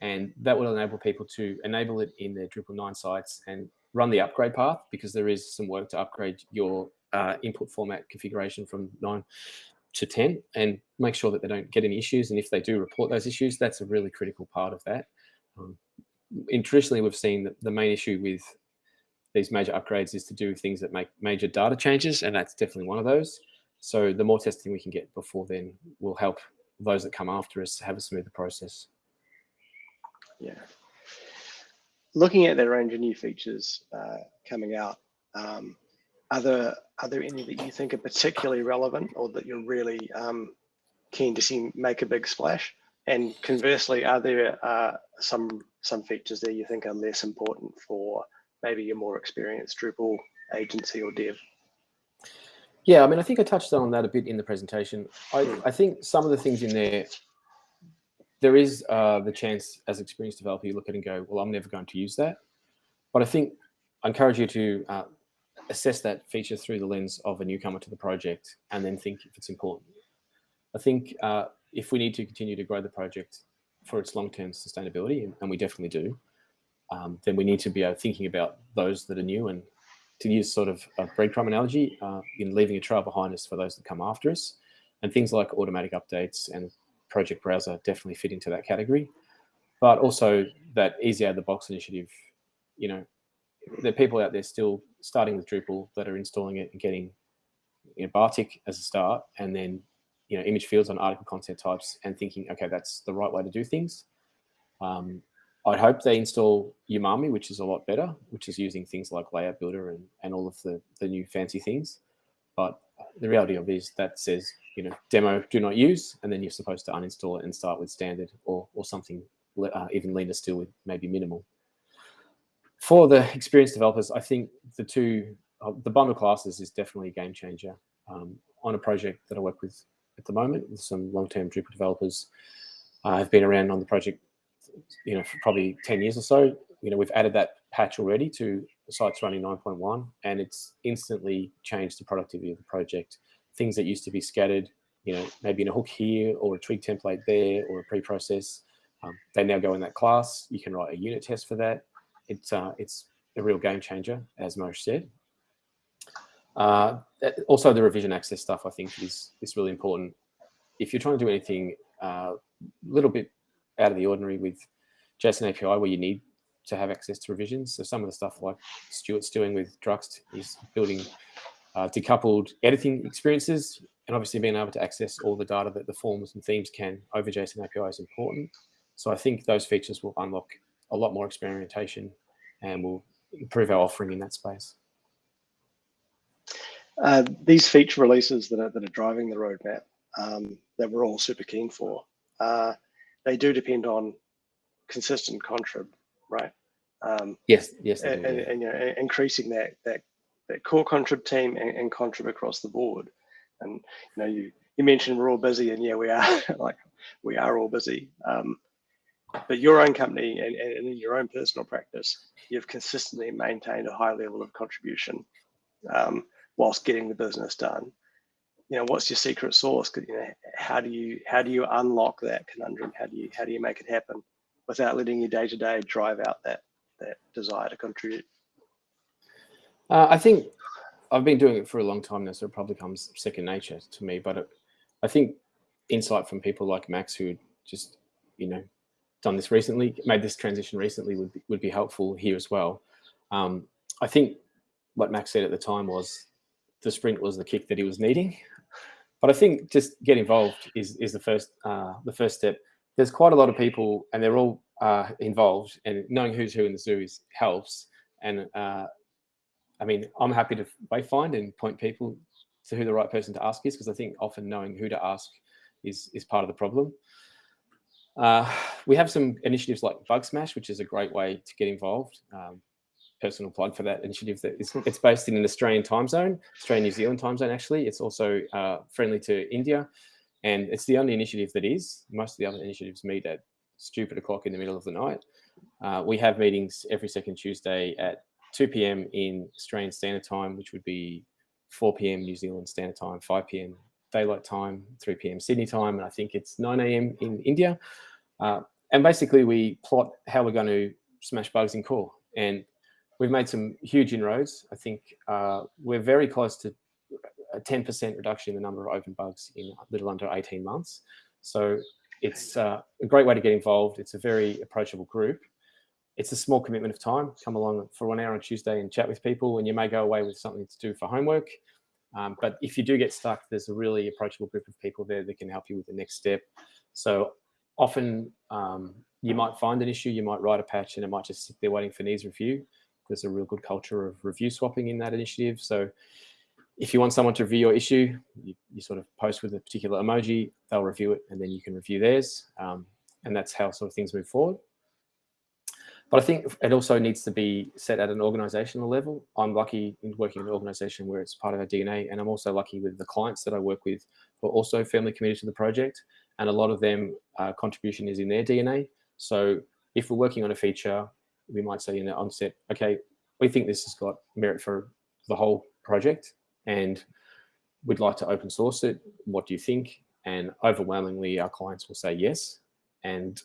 and that will enable people to enable it in their Drupal 9 sites and run the upgrade path because there is some work to upgrade your uh, input format configuration from 9 to 10 and make sure that they don't get any issues. And if they do report those issues, that's a really critical part of that. Um, and traditionally, we've seen that the main issue with these major upgrades is to do things that make major data changes, and that's definitely one of those. So the more testing we can get before then will help those that come after us have a smoother process. Yeah looking at that range of new features uh, coming out, um, are there are there any that you think are particularly relevant or that you're really um, keen to see make a big splash? And conversely, are there uh, some some features there you think are less important for maybe your more experienced Drupal agency or dev? Yeah, I mean, I think I touched on that a bit in the presentation. I, I think some of the things in there there is uh, the chance as experienced developer, you look at it and go, well, I'm never going to use that. But I think I encourage you to uh, assess that feature through the lens of a newcomer to the project and then think if it's important. I think uh, if we need to continue to grow the project for its long-term sustainability, and we definitely do, um, then we need to be uh, thinking about those that are new and to use sort of a breadcrumb analogy uh, in leaving a trail behind us for those that come after us. And things like automatic updates and project browser definitely fit into that category. But also that easy out of the box initiative, you know, there are people out there still starting with Drupal that are installing it and getting you know, Bartik as a start, and then you know image fields on article content types, and thinking, okay, that's the right way to do things. Um, I hope they install Umami, which is a lot better, which is using things like Layout Builder and, and all of the, the new fancy things. But the reality of it is that says, you know, demo do not use, and then you're supposed to uninstall it and start with standard or, or something uh, even leaner still with maybe minimal. For the experienced developers, I think the two, uh, the bundle classes is definitely a game changer. Um, on a project that I work with at the moment with some long-term Drupal developers, uh, I've been around on the project, you know, for probably 10 years or so. You know, we've added that patch already to site's running 9.1 and it's instantly changed the productivity of the project. Things that used to be scattered, you know, maybe in a hook here or a twig template there or a pre-process, um, they now go in that class. You can write a unit test for that. It's, uh, it's a real game changer, as Moshe said. Uh, also, the revision access stuff, I think, is, is really important. If you're trying to do anything a uh, little bit out of the ordinary with JSON API where you need to have access to revisions, so some of the stuff like Stuart's doing with Druxt is building uh, decoupled editing experiences, and obviously being able to access all the data that the forms and themes can over JSON API is important. So I think those features will unlock a lot more experimentation and will improve our offering in that space. Uh, these feature releases that are, that are driving the roadmap um, that we're all super keen for, uh, they do depend on consistent contrib, right? Um, yes, yes, and, do, yeah. and, and, you know, increasing that that that core contrib team and, and contrib across the board. And you know, you you mentioned we're all busy, and yeah, we are like we are all busy. Um, but your own company and, and in your own personal practice, you've consistently maintained a high level of contribution um, whilst getting the business done. You know, what's your secret sauce? You know, how do you how do you unlock that conundrum? How do you how do you make it happen without letting your day to day drive out that that desire to contribute? Uh, I think I've been doing it for a long time now, so it probably comes second nature to me. But it, I think insight from people like Max, who just you know done this recently, made this transition recently would be, would be helpful here as well. Um, I think what Max said at the time was the sprint was the kick that he was needing. But I think just get involved is, is the first uh, the first step. There's quite a lot of people and they're all uh, involved and knowing who's who in the zoo is helps. And uh, I mean, I'm happy to find and point people to who the right person to ask is because I think often knowing who to ask is, is part of the problem. Uh, we have some initiatives like Bug Smash, which is a great way to get involved. Um, personal plug for that initiative. That is, it's based in an Australian time zone, Australian New Zealand time zone. Actually, it's also uh, friendly to India, and it's the only initiative that is. Most of the other initiatives meet at stupid o'clock in the middle of the night. Uh, we have meetings every second Tuesday at 2 p.m. in Australian Standard Time, which would be 4 p.m. New Zealand Standard Time, 5 p.m daylight time, 3 p.m. Sydney time, and I think it's 9 a.m. in India. Uh, and basically, we plot how we're going to smash bugs in core. And we've made some huge inroads. I think uh, we're very close to a 10% reduction in the number of open bugs in a little under 18 months. So it's uh, a great way to get involved. It's a very approachable group. It's a small commitment of time. Come along for one hour on Tuesday and chat with people, and you may go away with something to do for homework. Um, but if you do get stuck, there's a really approachable group of people there that can help you with the next step. So often um, you might find an issue, you might write a patch and it might just sit there waiting for needs review. There's a real good culture of review swapping in that initiative. So if you want someone to review your issue, you, you sort of post with a particular emoji, they'll review it and then you can review theirs. Um, and that's how sort of things move forward. But I think it also needs to be set at an organizational level. I'm lucky in working in an organization where it's part of our DNA, and I'm also lucky with the clients that I work with who are also firmly committed to the project, and a lot of them uh, contribution is in their DNA. So if we're working on a feature, we might say in the onset, okay, we think this has got merit for the whole project, and we'd like to open source it. What do you think? And overwhelmingly, our clients will say yes. And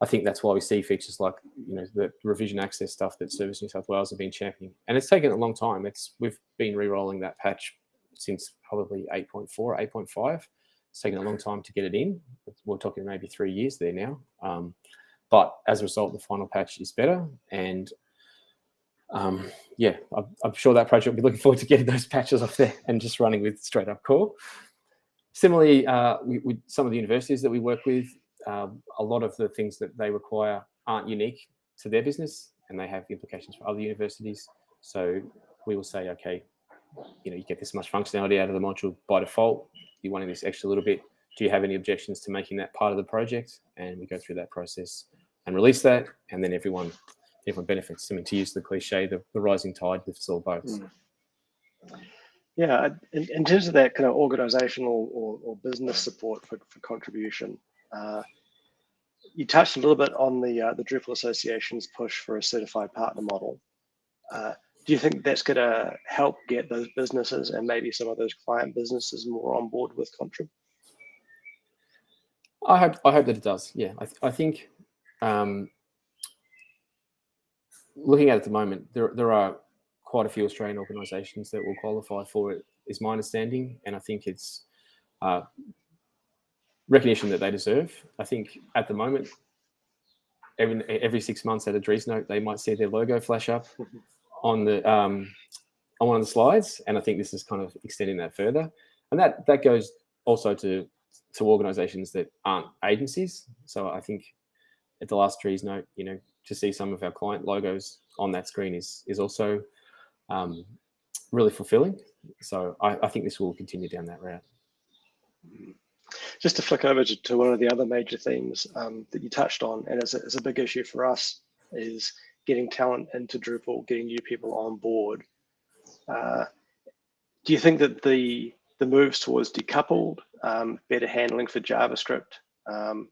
I think that's why we see features like you know the revision access stuff that Service New South Wales have been championing, and it's taken a long time. It's we've been re-rolling that patch since probably 8.4, 8.5. It's taken a long time to get it in. We're talking maybe three years there now. Um, but as a result, the final patch is better, and um, yeah, I'm, I'm, sure that project will be looking forward to getting those patches off there and just running with straight up core. Similarly, uh, we, some of the universities that we work with, um, a lot of the things that they require aren't unique to their business and they have implications for other universities. So we will say, okay, you know, you get this much functionality out of the module by default. You wanting this extra little bit. Do you have any objections to making that part of the project? And we go through that process and release that, and then everyone everyone benefits. I mean, to use the cliche, the, the rising tide lifts all boats. Mm. Yeah, in, in, terms of that kind of organizational or, or business support for, for contribution, uh, you touched a little bit on the uh, the Drupal Association's push for a certified partner model. Uh, do you think that's going to help get those businesses and maybe some of those client businesses more on board with Contrib? I hope I hope that it does. Yeah, I, th I think um, looking at it at the moment, there there are quite a few Australian organisations that will qualify for it. Is my understanding, and I think it's uh, recognition that they deserve. I think at the moment, every every six months at a Driesnote, they might see their logo flash up on the um, on one of the slides, and I think this is kind of extending that further. And that that goes also to to organisations that aren't agencies. So I think at the last Driesnote, you know, to see some of our client logos on that screen is is also um, really fulfilling. So I, I think this will continue down that route. Just to flick over to, to one of the other major themes um, that you touched on, and it's a, it's a big issue for us, is getting talent into Drupal, getting new people on board. Uh, do you think that the the moves towards decoupled, um, better handling for JavaScript, um,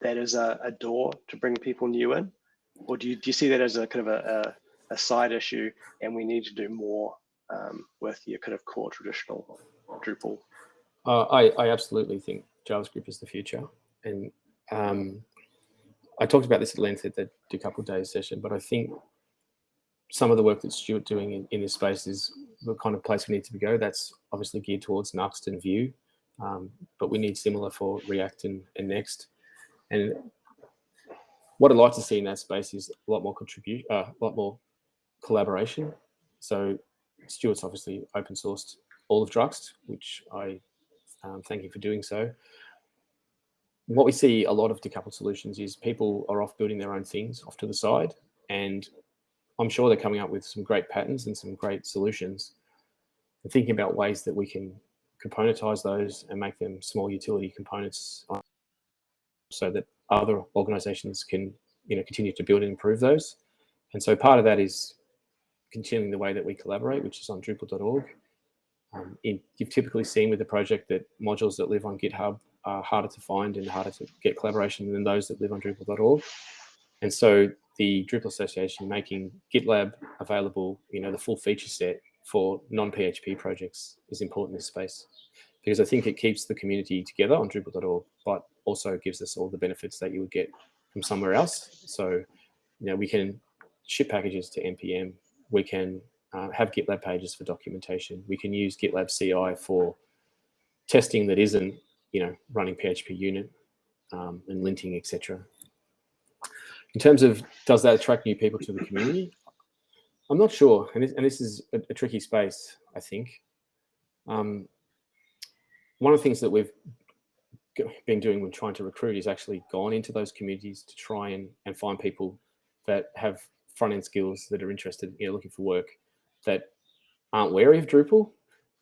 that is a, a, door to bring people new in? Or do you, do you see that as a kind of a, a, a side issue and we need to do more um, with your kind of core traditional Drupal? Uh, I, I absolutely think JavaScript is the future. And um, I talked about this at length at the decoupled days session, but I think some of the work that Stuart doing in, in this space is the kind of place we need to go. That's obviously geared towards Nuxt and Vue, um, but we need similar for React and, and Next. And what I'd like to see in that space is a lot more contribute, uh, a lot more collaboration. So Stuart's obviously open sourced all of Druxt, which I um, thank you for doing so. What we see a lot of decoupled solutions is people are off building their own things off to the side, and I'm sure they're coming up with some great patterns and some great solutions. And thinking about ways that we can componentize those and make them small utility components so that other organizations can you know continue to build and improve those. And so part of that is continuing the way that we collaborate, which is on Drupal.org. Um, in, you've typically seen with the project that modules that live on GitHub are harder to find and harder to get collaboration than those that live on Drupal.org. And so the Drupal Association making GitLab available, you know, the full feature set for non-PHP projects is important in this space because I think it keeps the community together on Drupal.org, but also gives us all the benefits that you would get from somewhere else. So, you know, we can ship packages to NPM. We can uh, have GitLab pages for documentation. We can use GitLab CI for testing that isn't, you know, running PHP unit um, and linting, etc. In terms of does that attract new people to the community? I'm not sure, and this, and this is a, a, tricky space, I think. Um, one of the things that we've been doing when trying to recruit is actually gone into those communities to try and, and find people that have front end skills that are interested, you know, looking for work that aren't wary of Drupal.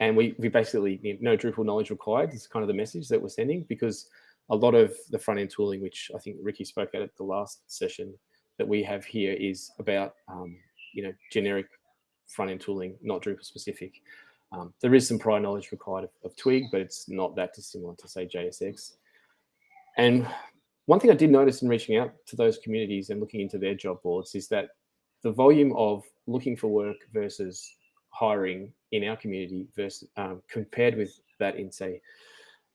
And we, we basically, know, no Drupal knowledge required is kind of the message that we're sending because a lot of the front end tooling, which I think Ricky spoke at at the last session that we have here is about, um, you know, generic front end tooling, not Drupal specific. Um, there is some prior knowledge required of, of, Twig, but it's not that dissimilar to say JSX. And one thing I did notice in reaching out to those communities and looking into their job boards is that the volume of looking for work versus hiring in our community versus um, compared with that in say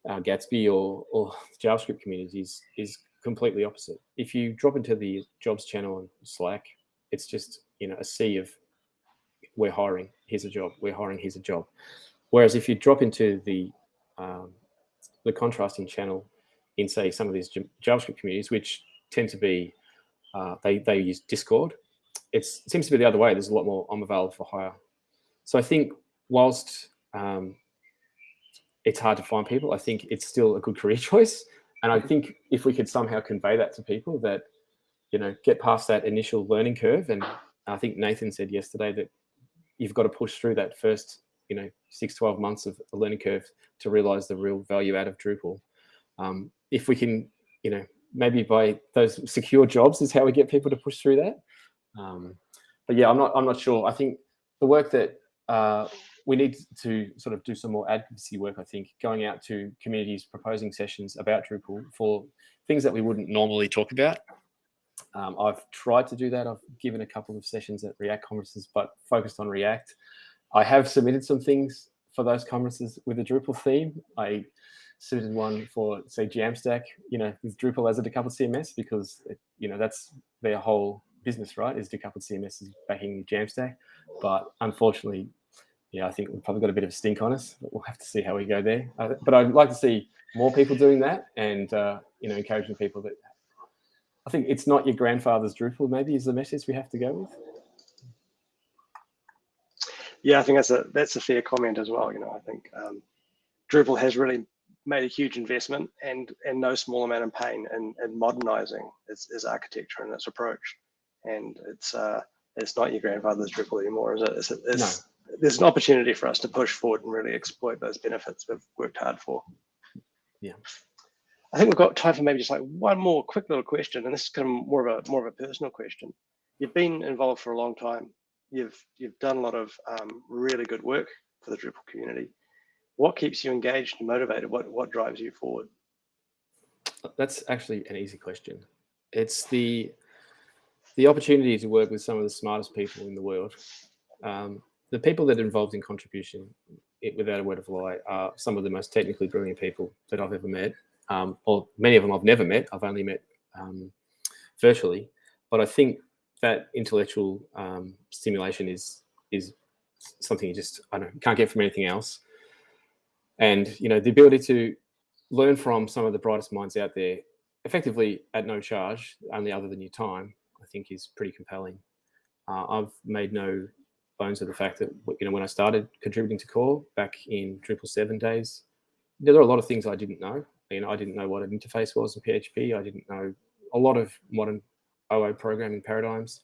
uh, Gatsby or, or JavaScript communities is completely opposite. If you drop into the jobs channel on Slack, it's just you know a sea of we're hiring, here's a job, we're hiring, here's a job. Whereas if you drop into the um, the contrasting channel in say some of these JavaScript communities, which tend to be uh, they they use Discord it seems to be the other way. There's a lot more I'm available for hire. So I think whilst um, it's hard to find people, I think it's still a good career choice. And I think if we could somehow convey that to people that, you know, get past that initial learning curve. And I think Nathan said yesterday that you've got to push through that first, you know, six, 12 months of a learning curve to realize the real value out of Drupal. Um, if we can, you know, maybe by those secure jobs is how we get people to push through that. Um, but yeah, I'm not, I'm not sure. I think the work that uh, we need to sort of do some more advocacy work, I think, going out to communities, proposing sessions about Drupal for things that we wouldn't normally talk about. Um, I've tried to do that. I've given a couple of sessions at React conferences, but focused on React. I have submitted some things for those conferences with a Drupal theme. I submitted one for, say, Jamstack, you know, with Drupal as a decoupled CMS because, it, you know, that's their whole business, right, is decoupled CMS is backing Jamstack. But unfortunately, yeah, I think we've probably got a bit of a stink on us, but we'll have to see how we go there. Uh, but I'd like to see more people doing that and, uh, you know, encouraging people that I think it's not your grandfather's Drupal maybe is the message we have to go with. Yeah, I think that's a that's a fair comment as well. You know, I think um, Drupal has really made a huge investment and and no small amount of pain in, in modernizing its, its architecture and its approach. And it's uh, it's not your grandfather's Drupal anymore, is it? It's, it's, no. There's an opportunity for us to push forward and really exploit those benefits we've worked hard for. Yeah. I think we've got time for maybe just like one more quick little question, and this is kind of more of a more of a personal question. You've been involved for a long time. You've you've done a lot of um, really good work for the Drupal community. What keeps you engaged and motivated? What what drives you forward? That's actually an easy question. It's the the opportunity to work with some of the smartest people in the world. Um, the people that are involved in contribution, it, without a word of lie, are some of the most technically brilliant people that I've ever met. Um, or many of them I've never met. I've only met um, virtually. But I think that intellectual um, stimulation is is something you just I don't can't get from anything else. And you know the ability to learn from some of the brightest minds out there, effectively at no charge, only other than your time, think is pretty compelling. Uh, I've made no bones of the fact that you know when I started contributing to core back in Drupal seven days, there are a lot of things I didn't know. You know, I didn't know what an interface was in PHP. I didn't know a lot of modern OO programming paradigms.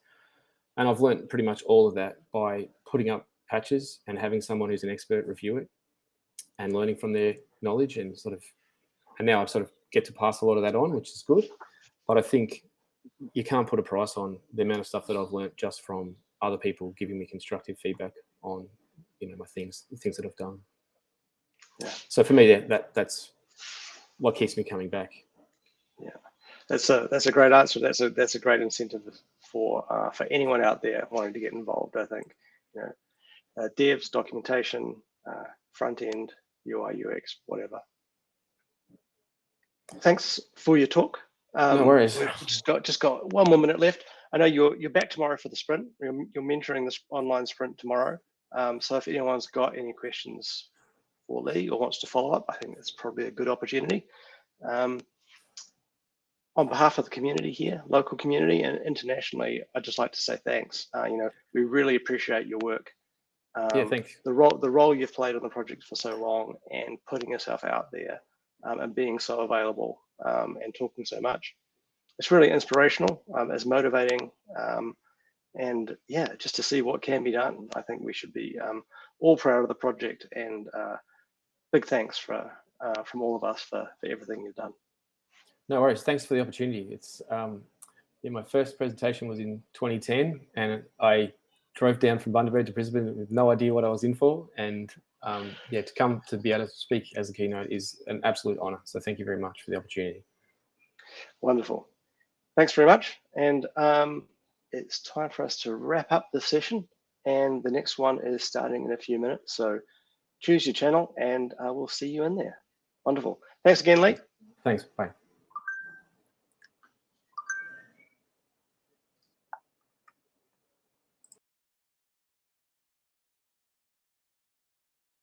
And I've learned pretty much all of that by putting up patches and having someone who's an expert review it and learning from their knowledge and sort of, and now I sort of get to pass a lot of that on, which is good. But I think you can't put a price on the amount of stuff that I've learned just from other people giving me constructive feedback on, you know, my things, the things that I've done. Yeah. So for me, that, that that's what keeps me coming back. Yeah, that's a that's a great answer. That's a that's a great incentive for uh, for anyone out there wanting to get involved. I think, you know, uh, devs, documentation, uh, front end, UI, UX, whatever. Thanks for your talk. Um, no worries. We've just got just got one more minute left. I know you're you're back tomorrow for the sprint. You're, you're mentoring this online sprint tomorrow. Um, so if anyone's got any questions for Lee or wants to follow up, I think it's probably a good opportunity. Um, on behalf of the community here, local community and internationally, I'd just like to say thanks. Uh, you know, we really appreciate your work. Um, yeah, thanks. The role the role you've played on the project for so long and putting yourself out there um, and being so available um, and talking so much. It's really inspirational. Um, it's motivating. Um, and yeah, just to see what can be done, I think we should be um, all proud of the project and uh, big thanks for uh, from all of us for, for everything you've done. No worries. Thanks for the opportunity. It's um, yeah, my first presentation was in 2010, and I drove down from Bundaberg to Brisbane with no idea what I was in for, and um, yeah, to come to be able to speak as a keynote is an absolute honour. So thank you very much for the opportunity. Wonderful. Thanks very much. And um, it's time for us to wrap up the session. And the next one is starting in a few minutes. So choose your channel and uh, we'll see you in there. Wonderful. Thanks again, Lee. Thanks. Bye.